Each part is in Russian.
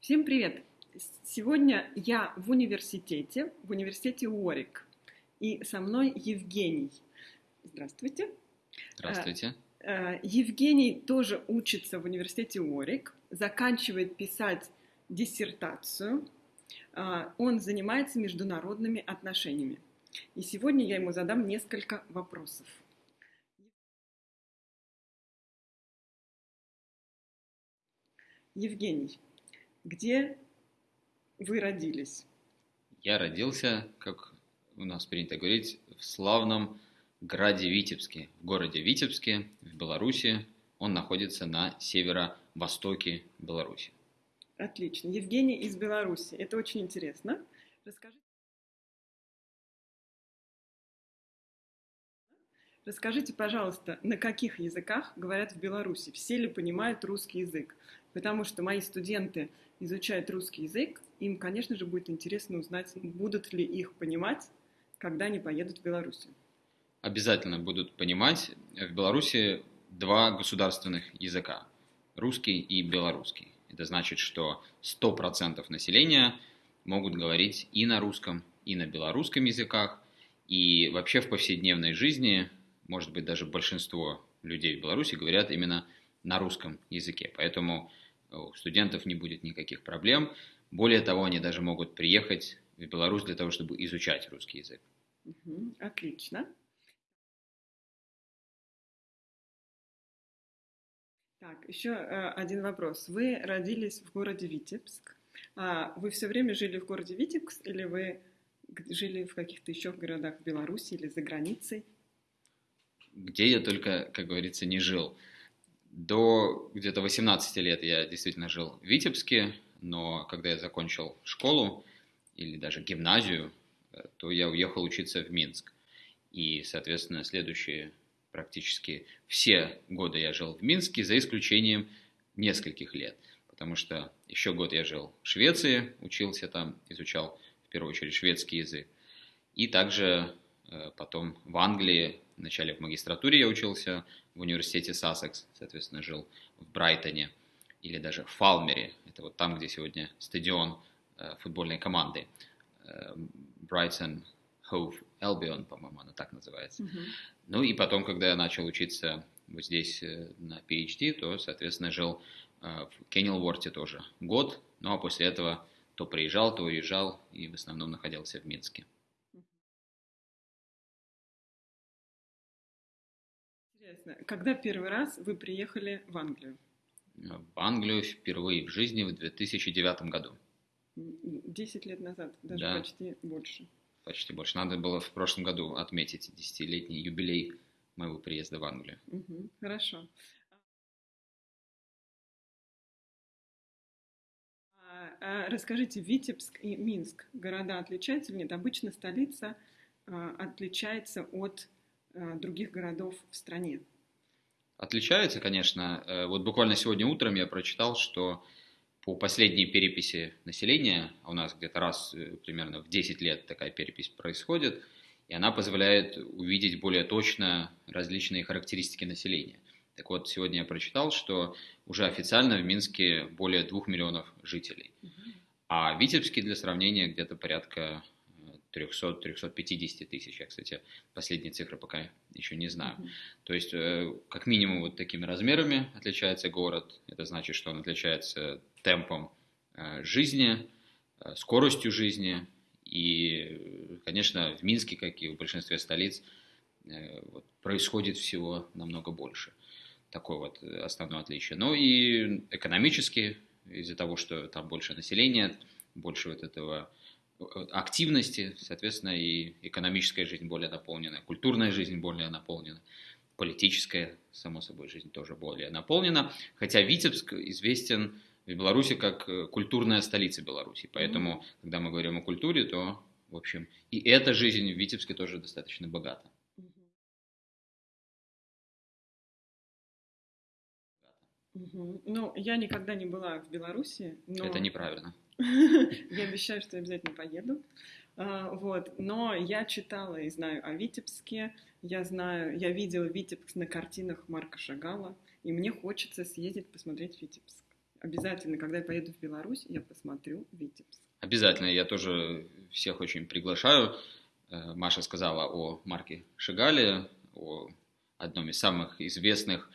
Всем привет! Сегодня я в университете, в университете Уорик, и со мной Евгений. Здравствуйте. Здравствуйте. Э, э, Евгений тоже учится в университете Уорик, заканчивает писать диссертацию. Э, он занимается международными отношениями. И сегодня я ему задам несколько вопросов. Евгений, где вы родились? Я родился, как у нас принято говорить, в славном граде Витебске, в городе Витебске, в Беларуси. Он находится на северо-востоке Беларуси. Отлично. Евгений из Беларуси. Это очень интересно. Расскажите. Расскажите, пожалуйста, на каких языках говорят в Беларуси? Все ли понимают русский язык? Потому что мои студенты изучают русский язык, им, конечно же, будет интересно узнать, будут ли их понимать, когда они поедут в Беларусь. Обязательно будут понимать. В Беларуси два государственных языка – русский и белорусский. Это значит, что 100% населения могут говорить и на русском, и на белорусском языках. И вообще в повседневной жизни, может быть, даже большинство людей в Беларуси говорят именно на русском языке. Поэтому у студентов не будет никаких проблем. Более того, они даже могут приехать в Беларусь для того, чтобы изучать русский язык. отлично. Так, еще э, один вопрос. Вы родились в городе Витебск. А вы все время жили в городе Витебск или вы жили в каких-то еще городах Беларуси или за границей? Где я только, как говорится, не жил. До где-то 18 лет я действительно жил в Витебске, но когда я закончил школу или даже гимназию, э, то я уехал учиться в Минск. И, соответственно, следующие практически все годы я жил в Минске, за исключением нескольких лет. Потому что еще год я жил в Швеции, учился там, изучал в первую очередь шведский язык. И также потом в Англии Вначале в магистратуре я учился в университете Сассекс, соответственно, жил в Брайтоне или даже в Фалмере. Это вот там, где сегодня стадион э, футбольной команды. Э, Брайтон Hove Albion, по-моему, она так называется. Mm-hmm. Ну и потом, когда я начал учиться вот здесь э, на PhD, то, соответственно, жил э, в Кеннелворте тоже год. Ну а после этого то приезжал, то уезжал и в основном находился в Минске. Интересно, когда первый раз вы приехали в Англию? В Англию впервые в жизни в 2009 году. Десять лет назад, даже да. почти больше. Почти больше. Надо было в прошлом году отметить десятилетний юбилей моего приезда в Англию. Угу, хорошо. А, а, расскажите, Витебск и Минск, города отличаются или нет? Обычно столица а, отличается от других городов в стране? Отличается, конечно. Э, вот буквально сегодня утром я прочитал, что по последней переписи населения, а у нас где-то раз э, примерно в 10 лет такая перепись происходит, и она позволяет увидеть более точно различные характеристики населения. Так вот, сегодня я прочитал, что уже официально в Минске более 2 миллионов жителей. А в Витебске, для сравнения, где-то порядка 300-350 тысяч. Я, кстати, последние цифры пока еще не знаю. Mm-hmm. То есть, э, как минимум, вот такими размерами отличается город. Это значит, что он отличается темпом э, жизни, э, скоростью жизни. И, конечно, в Минске, как и в большинстве столиц, происходит всего намного больше. Такое вот основное отличие. Ну и экономически, из-за того, что там больше населения, больше вот этого активности, соответственно, и экономическая жизнь более наполнена, культурная жизнь более наполнена, политическая, само собой, жизнь тоже более наполнена. Хотя Витебск известен в Беларуси как э, культурная столица Беларуси. Поэтому, mm-hmm. когда мы говорим о культуре, то, в общем, и эта жизнь в Витебске тоже достаточно богата. Угу. Ну, я никогда не была в Беларуси, но... Это неправильно. Я обещаю, что я обязательно поеду. А, вот. Но я читала и знаю о Витебске. Я знаю, я видела Витебск на картинах Марка Шагала. И мне хочется съездить посмотреть Витебск. обязательно, когда я поеду в Беларусь, я посмотрю Витебск. Обязательно, я тоже всех очень приглашаю. Э, Маша сказала о Марке Шигале, о одном из самых известных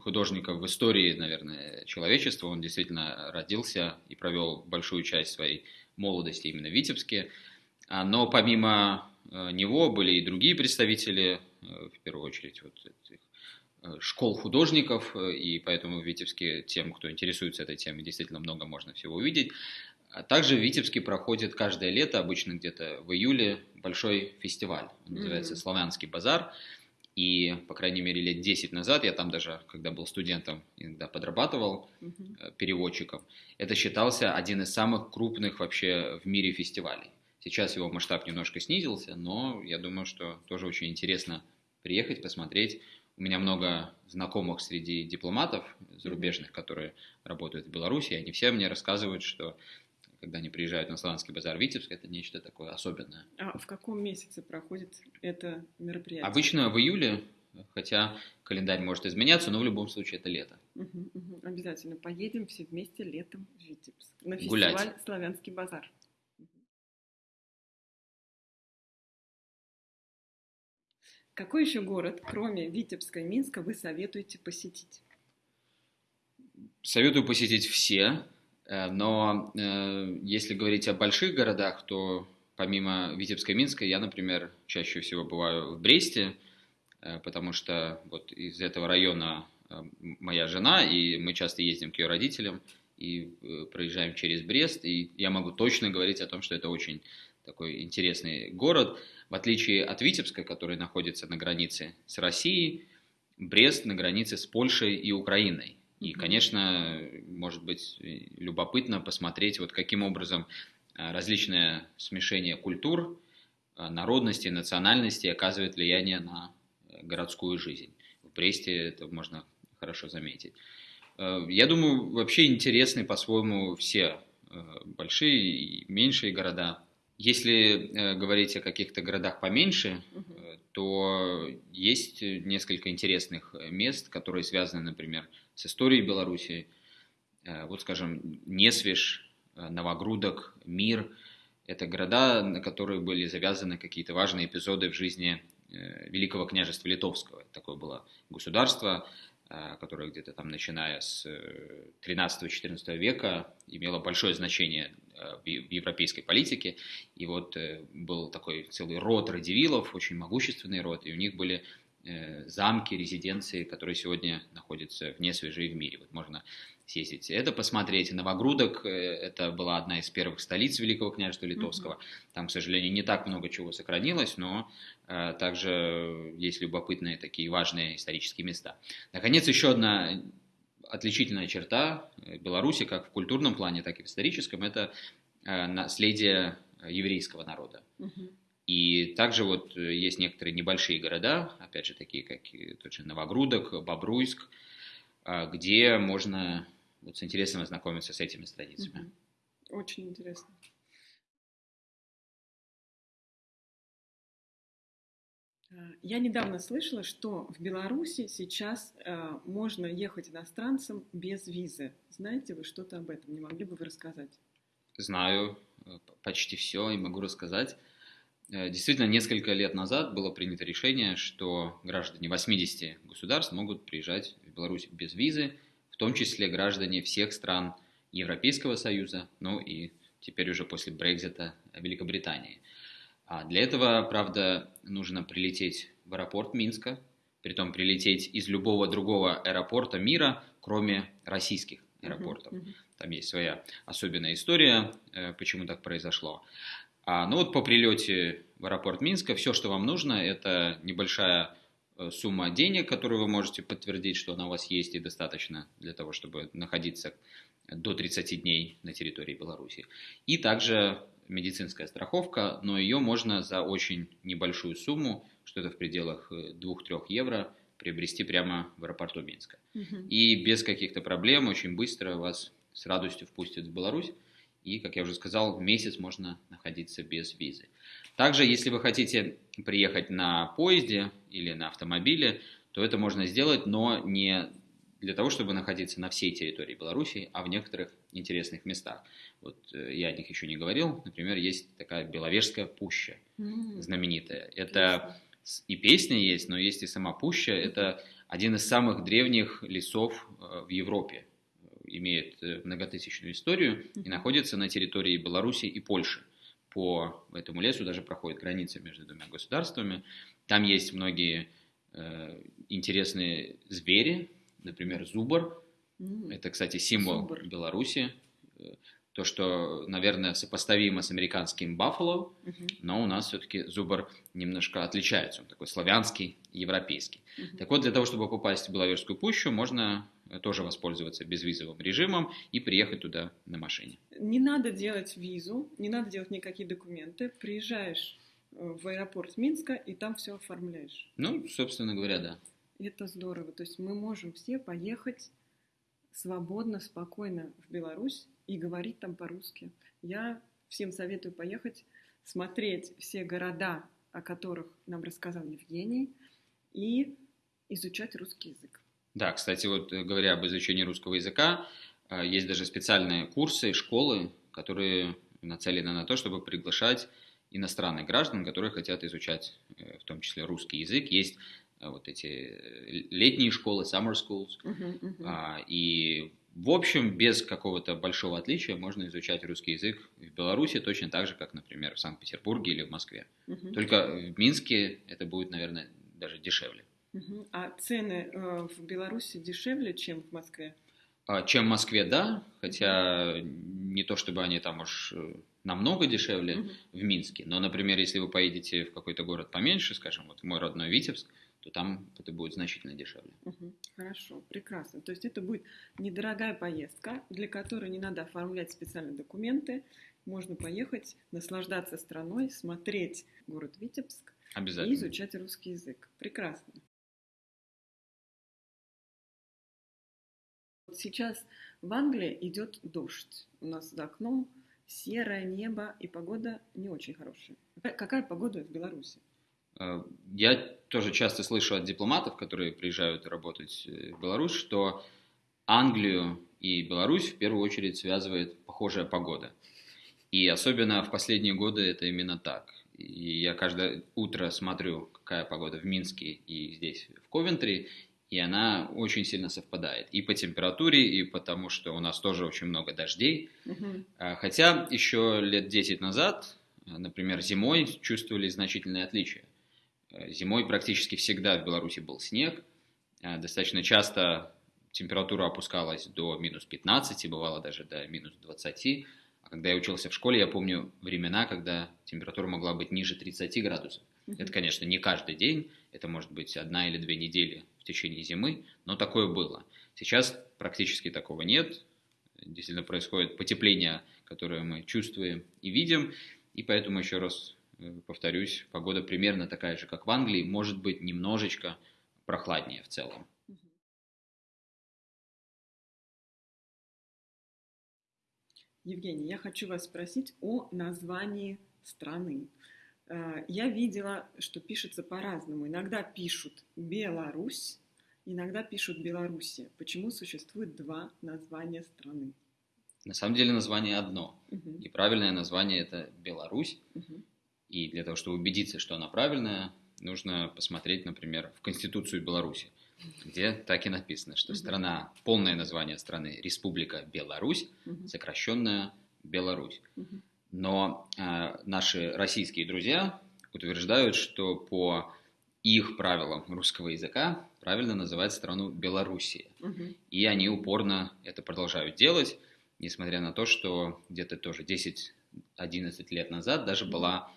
художников в истории, наверное, человечества. Он действительно родился и провел большую часть своей молодости именно в Витебске. А, но помимо э, него были и другие представители, э, в первую очередь, вот этих школ художников, и поэтому в Витебске тем, кто интересуется этой темой, действительно много можно всего увидеть. А также в Витебске проходит каждое лето, обычно где-то в июле, большой фестиваль. Он называется mm-hmm. «Славянский базар». И, по крайней мере, лет 10 назад, я там даже, когда был студентом, иногда подрабатывал mm-hmm. переводчиком, это считался один из самых крупных вообще в мире фестивалей. Сейчас его масштаб немножко снизился, но я думаю, что тоже очень интересно приехать, посмотреть. У меня много знакомых среди дипломатов зарубежных, которые работают в Беларуси, и они все мне рассказывают, что когда они приезжают на Славянский базар Витебск, это нечто такое особенное. А в каком месяце проходит это мероприятие? Обычно в июле, хотя календарь может изменяться, но в любом случае это лето. Угу, угу. Обязательно поедем все вместе летом в Витебск на фестиваль Гулять. Славянский базар. Какой еще город, кроме Витебска и Минска, вы советуете посетить? Советую посетить все. Э, но э, если говорить о больших городах, то помимо Витебска и Минска, я, например, чаще всего бываю в Бресте, э, потому что вот из этого района моя жена, и мы часто ездим к ее родителям и проезжаем через Брест, и я могу точно говорить о том, что это очень такой интересный город. В отличие от Витебска, который находится на границе с Россией, Брест на границе с Польшей и Украиной. И, конечно, может быть любопытно посмотреть, вот каким образом а, различное смешение культур, а, народности, национальности оказывает влияние на э, городскую жизнь. В Бресте это можно хорошо заметить. Э, я думаю, вообще интересны по-своему все э, большие и меньшие города. Если говорить о каких-то городах поменьше, то есть несколько интересных мест, которые связаны, например, с историей Беларуси. Э, вот, скажем, Несвеж, э, Новогрудок, Мир – это города, на которые были завязаны какие-то важные эпизоды в жизни э, Великого княжества Литовского. Такое было государство, которое где-то там, начиная с 13-14 века, имело большое значение в европейской политике. И вот был такой целый род радивилов, очень могущественный род, и у них были Э, замки, резиденции, которые сегодня находятся вне свежей в мире. Вот можно съездить это посмотреть. Новогрудок э, – это была одна из первых столиц Великого княжества Литовского. Mm-hmm. Там, к сожалению, не так много чего сохранилось, но э, также есть любопытные такие важные исторические места. Наконец, еще одна отличительная черта Беларуси, как в культурном плане, так и в историческом, это э, наследие еврейского народа. Mm-hmm. И также вот э, есть некоторые небольшие города, опять же, такие как тот же Новогрудок, Бобруйск, а, где можно вот с интересом ознакомиться с этими страницами. Очень интересно. А, я недавно слышала, что в Беларуси сейчас э, можно ехать иностранцам без визы. Знаете вы что-то об этом? Не могли бы вы рассказать? Знаю э, почти все и могу рассказать. Э, действительно, несколько лет назад было принято решение, что граждане 80 государств могут приезжать в Беларусь без визы, в том числе граждане всех стран Европейского Союза, ну и теперь уже после Брекзита Великобритании. А для этого, правда, нужно прилететь в аэропорт Минска, притом прилететь из любого другого аэропорта мира, кроме российских аэропортов. Там есть своя особенная история, э, почему так произошло. А, ну вот по прилете в аэропорт Минска все, что вам нужно, это небольшая э, сумма денег, которую вы можете подтвердить, что она у вас есть и достаточно для того, чтобы находиться до 30 дней на территории Беларуси. И также медицинская страховка, но ее можно за очень небольшую сумму, что это в пределах 2-3 э, евро, приобрести прямо в аэропорту Минска. Угу. И без каких-то проблем очень быстро вас с радостью впустят в Беларусь и, как я уже сказал, месяц можно находиться без визы. Также, если вы хотите приехать на поезде или на автомобиле, то это можно сделать, но не для того, чтобы находиться на всей территории Беларуси, а в некоторых интересных местах. Вот э, я о них еще не говорил. Например, есть такая Беловежская пуща, mm-hmm. знаменитая. Это и песня есть, но есть и сама пуща. Это один из самых древних лесов э, в Европе. Имеет э, многотысячную историю и находится на территории Беларуси и Польши. По этому лесу даже проходит граница между двумя государствами. Там есть многие э, интересные звери, например, зубр. Это, кстати, символ Зубр. Беларуси. То, что, наверное, сопоставимо с американским баффало, mm-hmm. но у нас все-таки зубр немножко отличается. Он такой славянский, европейский. Mm-hmm. Так вот, для того, чтобы попасть в Беловежскую пущу, можно тоже воспользоваться безвизовым режимом и приехать туда на машине. Не надо делать визу, не надо делать никакие документы. Приезжаешь э, в аэропорт Минска и там все оформляешь. Ну, собственно говоря, да. Это здорово. То есть мы можем все поехать свободно, спокойно в Беларусь и говорить там по-русски. Я всем советую поехать, смотреть все города, о которых нам рассказал Евгений, и изучать русский язык. Да, кстати, вот э, говоря об изучении русского языка, э, есть даже специальные курсы, школы, которые нацелены на то, чтобы приглашать иностранных граждан, которые хотят изучать э, в том числе русский язык. Есть вот эти летние школы, summer schools, uh-huh, uh-huh. и в общем, без какого-то большого отличия можно изучать русский язык в Беларуси точно так же, как, например, в Санкт-Петербурге или в Москве. Uh-huh. Только в Минске это будет, наверное, даже дешевле. Угу. А цены э, в Беларуси дешевле, чем в Москве? А, чем в Москве, да, хотя не то чтобы они там уж э, намного дешевле угу. в Минске, но, например, если вы поедете в какой-то город поменьше, скажем, вот мой родной Витебск, то там это будет значительно дешевле. Угу. Хорошо, прекрасно. То есть это будет недорогая поездка, для которой не надо оформлять специальные документы. Можно поехать, наслаждаться страной, смотреть город Витебск и изучать русский язык. Прекрасно. Сейчас в Англии идет дождь. У нас за окном серое небо и погода не очень хорошая. Какая погода в Беларуси? Э, я тоже часто слышу от дипломатов, которые приезжают работать э, в Беларусь, что Англию и Беларусь в первую очередь связывает похожая погода. И особенно в последние годы это именно так. И я каждое утро смотрю, какая погода в Минске и здесь, в Ковентри, и она очень сильно совпадает и по температуре, и потому что у нас тоже очень много дождей. Угу. Хотя еще лет 10 назад, например, зимой чувствовали значительные отличия. Э, зимой практически всегда в Беларуси был снег, э, достаточно часто температура опускалась до минус 15, бывало даже до минус 20. Когда я учился в школе, я помню времена, когда температура могла быть ниже 30 градусов. Это, конечно, не каждый день, это может быть одна или две недели в течение зимы, но такое было. Сейчас практически такого нет. Действительно происходит потепление, которое мы чувствуем и видим. И поэтому, еще раз э, повторюсь, погода примерно такая же, как в Англии, может быть немножечко прохладнее в целом. Евгений, я хочу вас спросить о названии страны. Э, я видела, что пишется по-разному. Иногда пишут Беларусь, иногда пишут Белоруссия. Почему существует два названия страны? На самом деле название одно. Угу. И правильное название это Беларусь. Угу. И для того, чтобы убедиться, что она правильная, нужно посмотреть, например, в Конституцию Беларуси, где так и написано, что угу. страна, полное название страны Республика Беларусь, угу. сокращенная Беларусь. Угу. Но э, наши российские друзья утверждают, что по их правилам русского языка правильно называть страну Белоруссия. Угу. И они упорно это продолжают делать, несмотря на то, что где-то тоже 10-11 лет назад даже была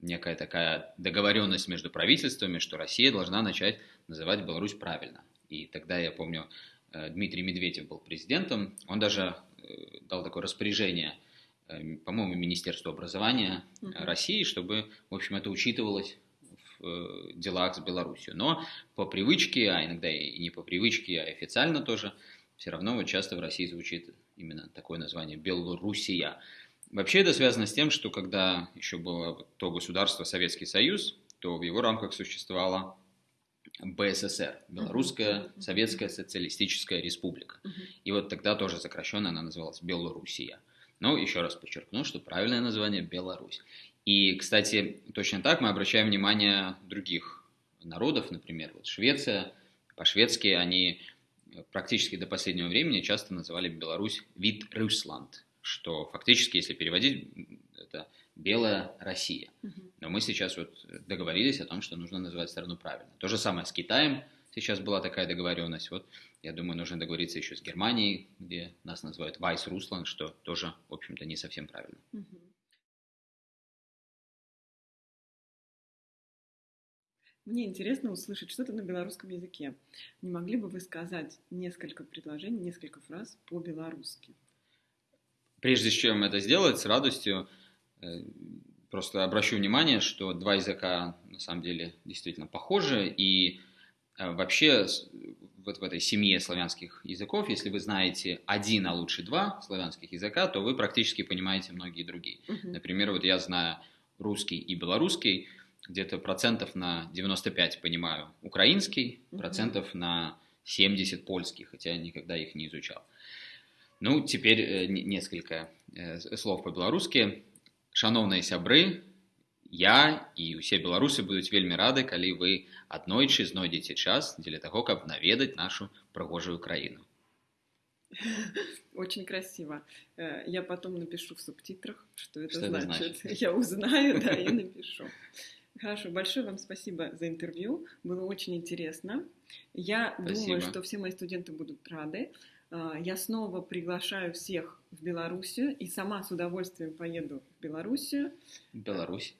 некая такая договоренность между правительствами, что Россия должна начать называть Беларусь правильно. И тогда, я помню, э, Дмитрий Медведев был президентом, он даже э, дал такое распоряжение – Эм, по-моему, Министерству образования uh России, чтобы, в общем, это учитывалось в э, делах с Беларусью. Но по привычке, а иногда и не по привычке, а официально тоже, все равно вот часто в России звучит именно такое название Белоруссия. Вообще это связано с тем, что когда еще было то государство Советский Союз, то в его рамках существовала БССР, Белорусская Советская Социалистическая Республика. И вот тогда тоже сокращенно она называлась Белоруссия. Но еще раз подчеркну, что правильное название Беларусь. И, кстати, точно так мы обращаем внимание других народов, например, вот Швеция, по-шведски они практически до последнего времени часто называли Беларусь вид Русланд, что фактически, если переводить, это белая Россия. Но мы сейчас вот договорились о том, что нужно называть страну правильно. То же самое с Китаем. Сейчас была такая договоренность. Вот, я думаю, нужно договориться еще с Германией, где нас называют Вайс Руслан, что тоже, в общем-то, не совсем правильно. Мне интересно услышать что-то на белорусском языке. Не могли бы вы сказать несколько предложений, несколько фраз по-белорусски? Прежде чем это сделать, с радостью просто обращу внимание, что два языка на самом деле действительно похожи, и э, вообще вот в этой семье славянских языков, если вы знаете один, а лучше два славянских языка, то вы практически понимаете многие другие. Uh-huh. Например, вот я знаю русский и белорусский, где-то процентов на 95 понимаю украинский, uh-huh. процентов на 70 польский, хотя никогда их не изучал. Ну, теперь э, несколько слов по-белорусски Шановныя сябры, я і ўсе беларусы будуць вельмі рады, калі вы аднойчы знойдзеце час дзеля таго, каб наведаць нашу прыгожую краіну. Очень красиво. Э, я потом напишу в субтитрах, что это, что значит. это значит. Я узнаю, да, и напишу. Хорошо, большое вам спасибо за интервью. Было очень интересно. Я спасибо. думаю, что все мои студенты будут рады. А, я снова приглашаю всех в Белоруссию и сама с удовольствием поеду в Белоруссию. Беларусь.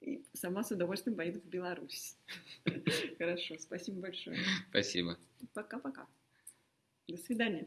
И сама с удовольствием поеду в Беларусь. Хорошо, спасибо большое. Спасибо. Пока-пока. До свидания.